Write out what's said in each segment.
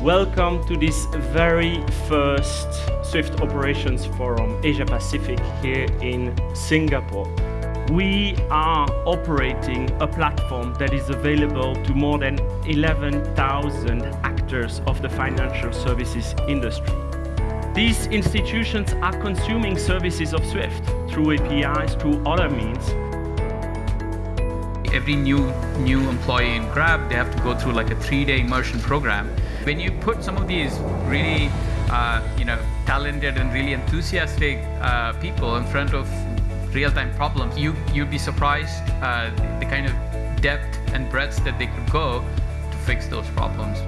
Welcome to this very first Swift Operations Forum Asia Pacific here in Singapore. We are operating a platform that is available to more than 11,000 of the financial services industry. These institutions are consuming services of Swift through APIs, through other means, every new new employee in Grab, they have to go through like a three-day immersion program. When you put some of these really, uh, you know, talented and really enthusiastic uh, people in front of real-time problems, you you'd be surprised uh, the kind of depth and breadth that they could go to fix those problems.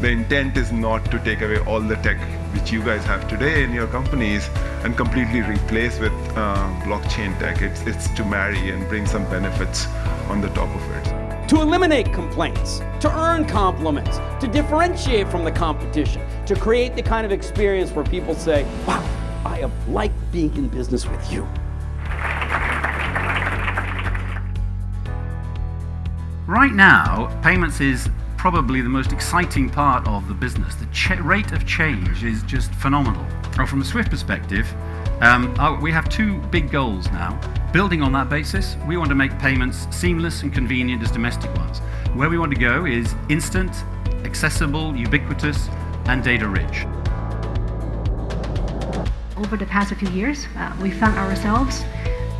The intent is not to take away all the tech which you guys have today in your companies and completely replace with uh, blockchain tech. It's, it's to marry and bring some benefits on the top of it. To eliminate complaints, to earn compliments, to differentiate from the competition, to create the kind of experience where people say, wow, I have liked being in business with you. Right now, payments is probably the most exciting part of the business. The rate of change is just phenomenal. From a Swift perspective, um, we have two big goals now. Building on that basis, we want to make payments seamless and convenient as domestic ones. Where we want to go is instant, accessible, ubiquitous, and data rich. Over the past few years, uh, we found ourselves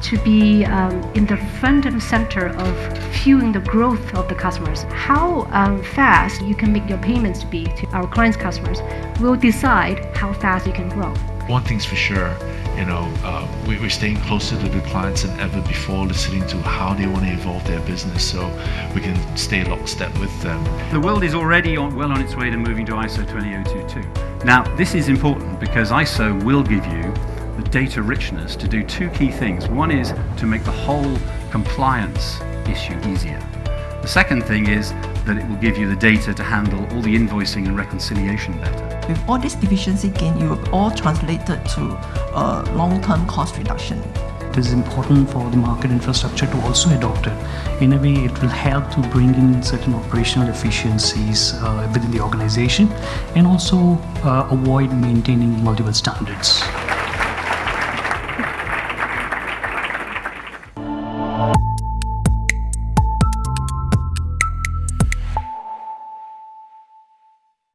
to be um, in the front and center of fueling the growth of the customers. How um, fast you can make your payments to be to our clients' customers will decide how fast you can grow. One thing's for sure, you know, uh, we, are staying closer to the clients than ever before, listening to how they want to evolve their business so we can stay lockstep with them. The world is already on, well on its way to moving to ISO 20022. Now, this is important because ISO will give you the data richness to do two key things. One is to make the whole compliance issue easier. The second thing is that it will give you the data to handle all the invoicing and reconciliation better. With all this efficiency gain, you have all translated to a long-term cost reduction. It is important for the market infrastructure to also adopt it. In a way, it will help to bring in certain operational efficiencies uh, within the organization and also uh, avoid maintaining multiple standards.